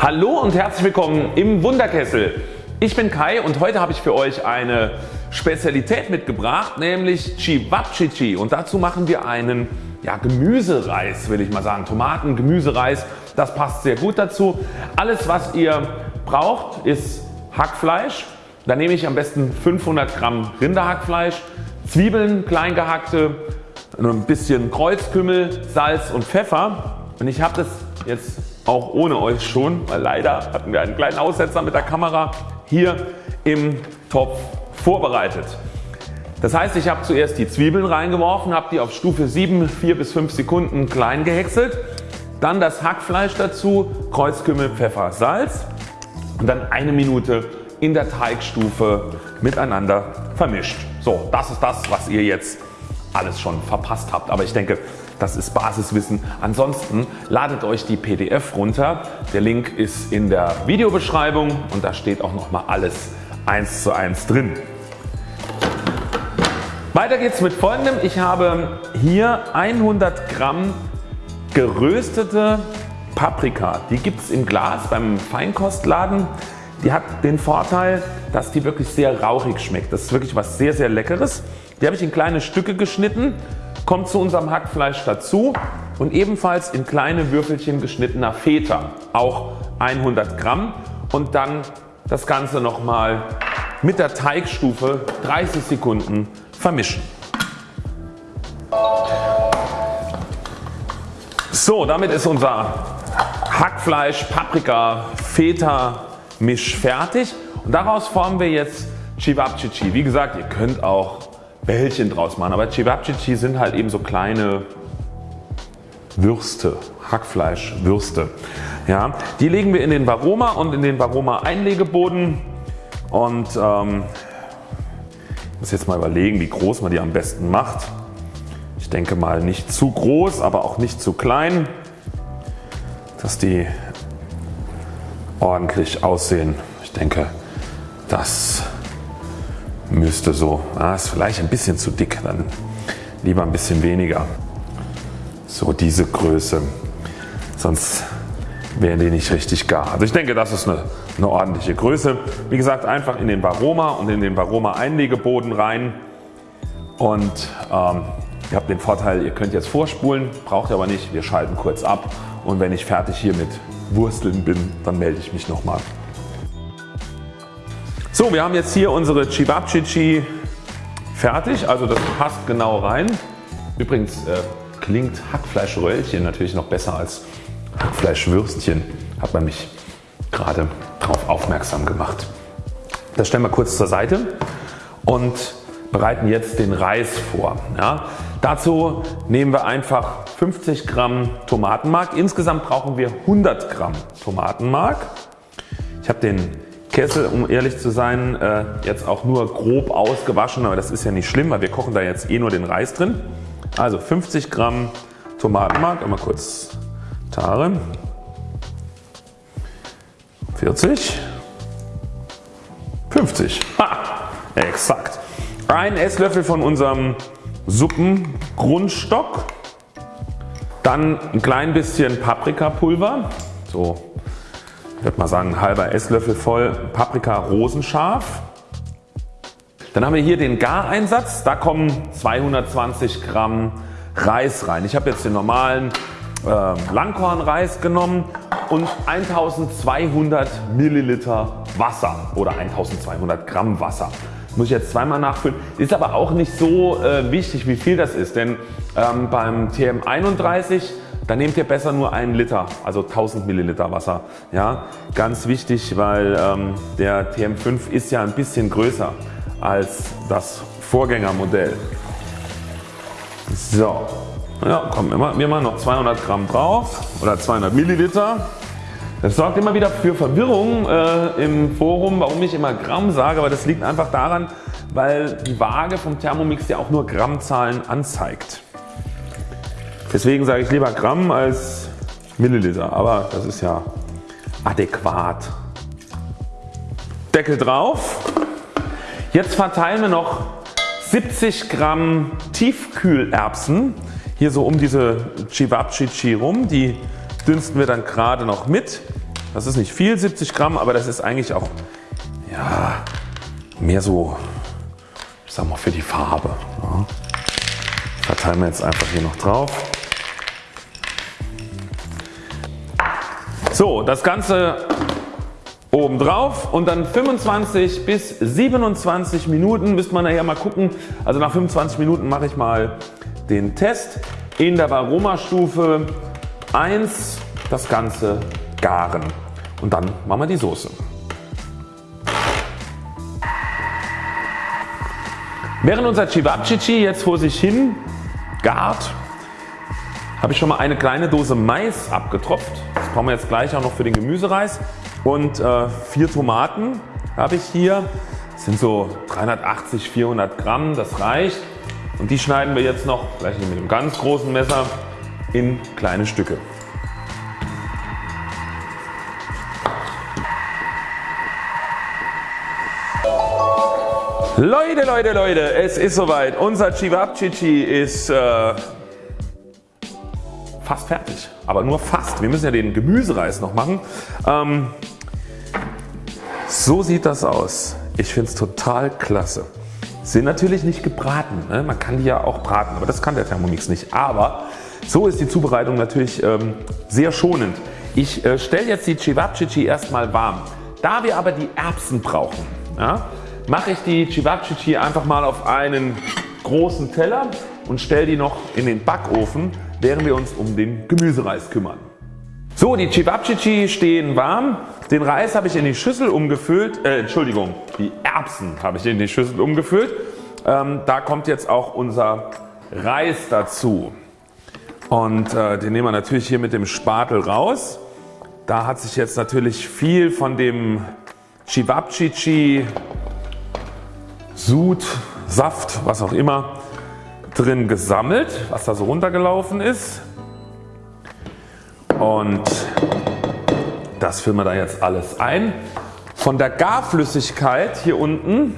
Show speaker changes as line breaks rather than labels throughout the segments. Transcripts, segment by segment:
Hallo und herzlich willkommen im Wunderkessel. Ich bin Kai und heute habe ich für euch eine Spezialität mitgebracht, nämlich Chivapchichi und dazu machen wir einen ja, Gemüsereis will ich mal sagen. Tomaten, Gemüsereis, das passt sehr gut dazu. Alles was ihr braucht ist Hackfleisch. Da nehme ich am besten 500 Gramm Rinderhackfleisch, Zwiebeln klein gehackte, ein bisschen Kreuzkümmel, Salz und Pfeffer und ich habe das jetzt auch ohne euch schon, weil leider hatten wir einen kleinen Aussetzer mit der Kamera hier im Topf vorbereitet. Das heißt ich habe zuerst die Zwiebeln reingeworfen, habe die auf Stufe 7 4 bis 5 Sekunden klein gehäckselt, dann das Hackfleisch dazu, Kreuzkümmel, Pfeffer, Salz und dann eine Minute in der Teigstufe miteinander vermischt. So das ist das was ihr jetzt alles schon verpasst habt. Aber ich denke das ist Basiswissen. Ansonsten ladet euch die PDF runter. Der Link ist in der Videobeschreibung und da steht auch nochmal alles eins zu eins drin. Weiter geht's mit folgendem. Ich habe hier 100 Gramm geröstete Paprika. Die gibt es im Glas beim Feinkostladen. Die hat den Vorteil dass die wirklich sehr rauchig schmeckt. Das ist wirklich was sehr sehr leckeres. Die habe ich in kleine Stücke geschnitten kommt zu unserem Hackfleisch dazu und ebenfalls in kleine Würfelchen geschnittener Feta, auch 100 Gramm und dann das Ganze nochmal mit der Teigstufe 30 Sekunden vermischen. So damit ist unser Hackfleisch, Paprika, Feta Misch fertig und daraus formen wir jetzt Chivapchichi. Wie gesagt ihr könnt auch Bällchen draus machen. Aber Cevapcici sind halt eben so kleine Würste, Hackfleischwürste. Ja, die legen wir in den Varoma und in den Varoma Einlegeboden und ähm, ich muss jetzt mal überlegen wie groß man die am besten macht. Ich denke mal nicht zu groß aber auch nicht zu klein, dass die ordentlich aussehen. Ich denke das müsste so, ah, ist vielleicht ein bisschen zu dick, dann lieber ein bisschen weniger. So diese Größe, sonst wären die nicht richtig gar. Also ich denke das ist eine, eine ordentliche Größe. Wie gesagt einfach in den Varoma und in den Varoma Einlegeboden rein und ähm, ihr habt den Vorteil ihr könnt jetzt vorspulen, braucht ihr aber nicht, wir schalten kurz ab und wenn ich fertig hier mit Wursteln bin dann melde ich mich nochmal. So wir haben jetzt hier unsere Chivapchichi fertig, also das passt genau rein. Übrigens äh, klingt Hackfleischröllchen natürlich noch besser als Hackfleischwürstchen, hat man mich gerade darauf aufmerksam gemacht. Das stellen wir kurz zur Seite und bereiten jetzt den Reis vor. Ja, dazu nehmen wir einfach 50 Gramm Tomatenmark. Insgesamt brauchen wir 100 Gramm Tomatenmark. Ich habe den Kessel um ehrlich zu sein äh, jetzt auch nur grob ausgewaschen, aber das ist ja nicht schlimm, weil wir kochen da jetzt eh nur den Reis drin. Also 50 Gramm Tomatenmark, einmal kurz Tare, 40, 50, ha, exakt. Ein Esslöffel von unserem Suppengrundstock, dann ein klein bisschen Paprikapulver, so ich würde mal sagen ein halber Esslöffel voll Paprika rosenscharf. Dann haben wir hier den Gareinsatz. Da kommen 220 Gramm Reis rein. Ich habe jetzt den normalen äh, Langkornreis genommen und 1200 Milliliter Wasser oder 1200 Gramm Wasser. Muss ich jetzt zweimal nachfüllen. Ist aber auch nicht so äh, wichtig wie viel das ist, denn ähm, beim TM31 dann nehmt ihr besser nur einen Liter, also 1000 Milliliter Wasser. Ja, ganz wichtig, weil ähm, der TM5 ist ja ein bisschen größer als das Vorgängermodell. So, ja, kommen immer, wir machen noch 200 Gramm drauf oder 200 Milliliter. Das sorgt immer wieder für Verwirrung äh, im Forum, warum ich immer Gramm sage, aber das liegt einfach daran, weil die Waage vom Thermomix ja auch nur Grammzahlen anzeigt. Deswegen sage ich lieber Gramm als Milliliter, aber das ist ja adäquat. Deckel drauf. Jetzt verteilen wir noch 70 Gramm Tiefkühlerbsen hier so um diese Chivapchichi rum. Die dünsten wir dann gerade noch mit. Das ist nicht viel 70 Gramm, aber das ist eigentlich auch ja, mehr so ich sag mal für die Farbe. Ja. Verteilen wir jetzt einfach hier noch drauf. So das Ganze oben drauf und dann 25 bis 27 Minuten müsste man nachher mal gucken. Also nach 25 Minuten mache ich mal den Test in der Varoma-Stufe 1 das Ganze garen und dann machen wir die Soße. Während unser Cevapcici jetzt vor sich hin gart, habe ich schon mal eine kleine Dose Mais abgetropft. Brauchen wir jetzt gleich auch noch für den Gemüsereis. Und äh, vier Tomaten habe ich hier. Das sind so 380, 400 Gramm, das reicht. Und die schneiden wir jetzt noch, vielleicht mit einem ganz großen Messer, in kleine Stücke. Leute, Leute, Leute, es ist soweit. Unser Cevapcici ist äh, fast fertig. Aber nur fast. Wir müssen ja den Gemüsereis noch machen. Ähm, so sieht das aus. Ich finde es total klasse. Sind natürlich nicht gebraten. Ne? Man kann die ja auch braten, aber das kann der Thermomix nicht. Aber so ist die Zubereitung natürlich ähm, sehr schonend. Ich äh, stelle jetzt die Cevapcici erstmal warm. Da wir aber die Erbsen brauchen, ja, mache ich die Cevapcici einfach mal auf einen großen Teller und stelle die noch in den Backofen während wir uns um den Gemüsereis kümmern. So die Cevapcici stehen warm. Den Reis habe ich in die Schüssel umgefüllt, äh, Entschuldigung die Erbsen habe ich in die Schüssel umgefüllt. Ähm, da kommt jetzt auch unser Reis dazu. Und äh, den nehmen wir natürlich hier mit dem Spatel raus. Da hat sich jetzt natürlich viel von dem Cevapcici Sud, Saft, was auch immer drin gesammelt, was da so runtergelaufen ist. Und das füllen wir da jetzt alles ein. Von der Garflüssigkeit hier unten,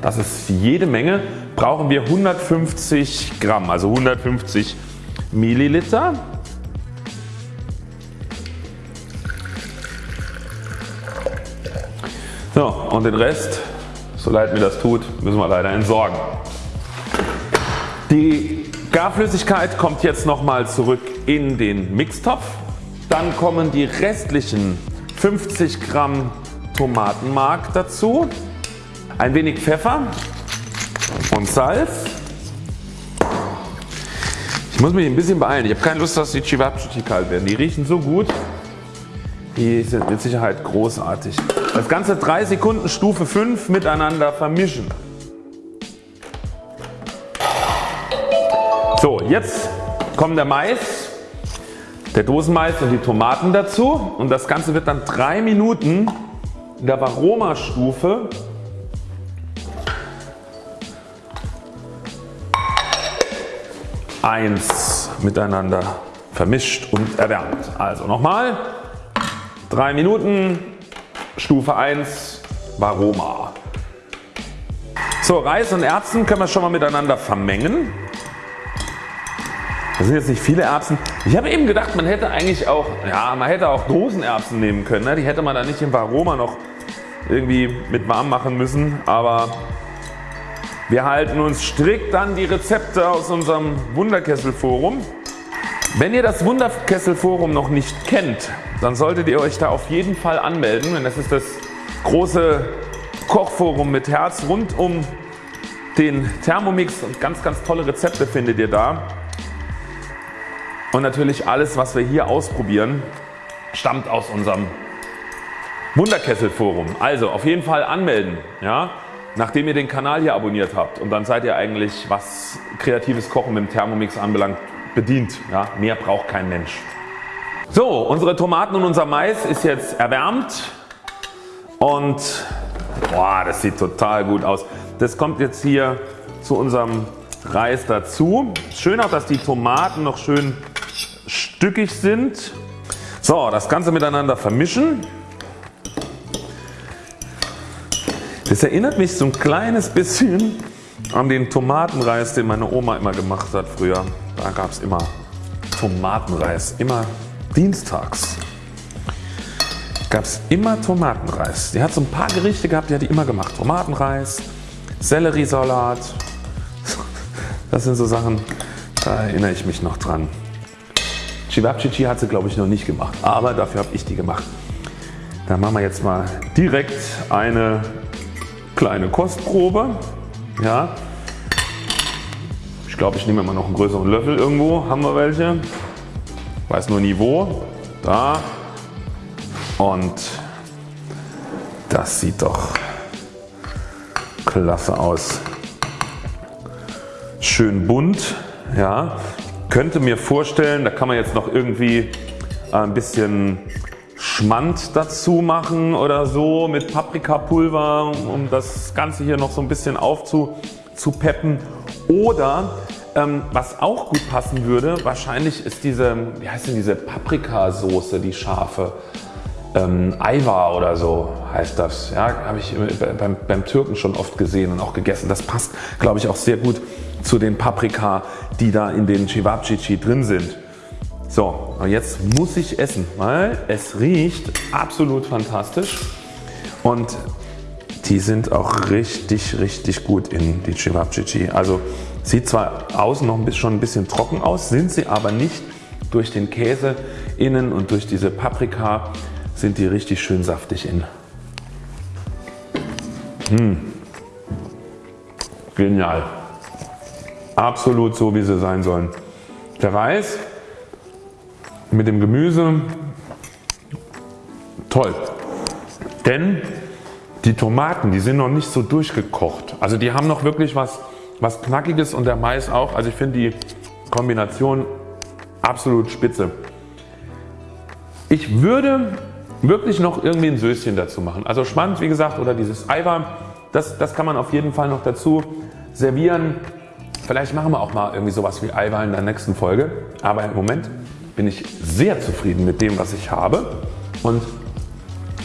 das ist jede Menge, brauchen wir 150 Gramm, also 150 Milliliter. So und den Rest, so leid mir das tut, müssen wir leider entsorgen. Die Garflüssigkeit kommt jetzt nochmal zurück in den Mixtopf. Dann kommen die restlichen 50 Gramm Tomatenmark dazu, ein wenig Pfeffer und Salz. Ich muss mich ein bisschen beeilen. Ich habe keine Lust dass die Cevapcici kalt werden. Die riechen so gut. Die sind mit Sicherheit großartig. Das Ganze 3 Sekunden Stufe 5 miteinander vermischen. So jetzt kommen der Mais, der Dosenmais und die Tomaten dazu und das Ganze wird dann 3 Minuten in der Varoma Stufe eins miteinander vermischt und erwärmt. Also nochmal 3 Minuten Stufe 1 Varoma. So Reis und Erbsen können wir schon mal miteinander vermengen. Das sind jetzt nicht viele Erbsen. Ich habe eben gedacht man hätte eigentlich auch, ja man hätte auch Dosenerbsen nehmen können. Ne? Die hätte man dann nicht im Varoma noch irgendwie mit warm machen müssen. Aber wir halten uns strikt an die Rezepte aus unserem Wunderkessel-Forum. Wenn ihr das Wunderkessel-Forum noch nicht kennt, dann solltet ihr euch da auf jeden Fall anmelden. Denn das ist das große Kochforum mit Herz rund um den Thermomix und ganz ganz tolle Rezepte findet ihr da. Und natürlich alles was wir hier ausprobieren stammt aus unserem Wunderkessel Forum. Also auf jeden Fall anmelden, ja, nachdem ihr den Kanal hier abonniert habt und dann seid ihr eigentlich was kreatives Kochen mit dem Thermomix anbelangt bedient. Ja, mehr braucht kein Mensch. So unsere Tomaten und unser Mais ist jetzt erwärmt und boah, das sieht total gut aus. Das kommt jetzt hier zu unserem Reis dazu. Schön auch dass die Tomaten noch schön stückig sind. So das Ganze miteinander vermischen. Das erinnert mich so ein kleines bisschen an den Tomatenreis den meine Oma immer gemacht hat früher. Da gab es immer Tomatenreis, immer dienstags. gab es immer Tomatenreis. Die hat so ein paar Gerichte gehabt, die hat die immer gemacht. Tomatenreis, Selleriesalat. Das sind so Sachen, da erinnere ich mich noch dran. Chivapchichi hat sie glaube ich noch nicht gemacht, aber dafür habe ich die gemacht. Dann machen wir jetzt mal direkt eine kleine Kostprobe. Ja. Ich glaube ich nehme mal noch einen größeren Löffel irgendwo, haben wir welche. Weiß nur nie wo. Da. Und das sieht doch klasse aus. Schön bunt. Ja. Könnte mir vorstellen, da kann man jetzt noch irgendwie ein bisschen Schmand dazu machen oder so mit Paprikapulver, um das Ganze hier noch so ein bisschen aufzupeppen. Oder ähm, was auch gut passen würde, wahrscheinlich ist diese, wie heißt denn diese Paprikasoße, die scharfe. Ähm, Aiwa oder so heißt das. Ja, habe ich beim, beim Türken schon oft gesehen und auch gegessen. Das passt glaube ich auch sehr gut zu den Paprika die da in den Cevapcici drin sind. So, und jetzt muss ich essen, weil es riecht absolut fantastisch und die sind auch richtig richtig gut in die Cevapcici. Also sieht zwar außen noch ein bisschen, schon ein bisschen trocken aus, sind sie aber nicht durch den Käse innen und durch diese Paprika sind die richtig schön saftig innen. Mmh. Genial. Absolut so wie sie sein sollen. Der Reis mit dem Gemüse toll. Denn die Tomaten die sind noch nicht so durchgekocht. Also die haben noch wirklich was, was knackiges und der Mais auch. Also ich finde die Kombination absolut spitze. Ich würde wirklich noch irgendwie ein Söschen dazu machen. Also Schmand wie gesagt oder dieses Eiweiß, das, das kann man auf jeden Fall noch dazu servieren. Vielleicht machen wir auch mal irgendwie sowas wie Eiweiß in der nächsten Folge. Aber im Moment bin ich sehr zufrieden mit dem was ich habe und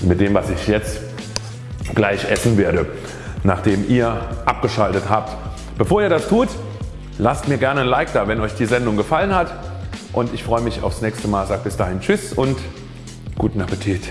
mit dem was ich jetzt gleich essen werde nachdem ihr abgeschaltet habt. Bevor ihr das tut lasst mir gerne ein Like da wenn euch die Sendung gefallen hat und ich freue mich aufs nächste Mal. Sag bis dahin Tschüss und guten Appetit.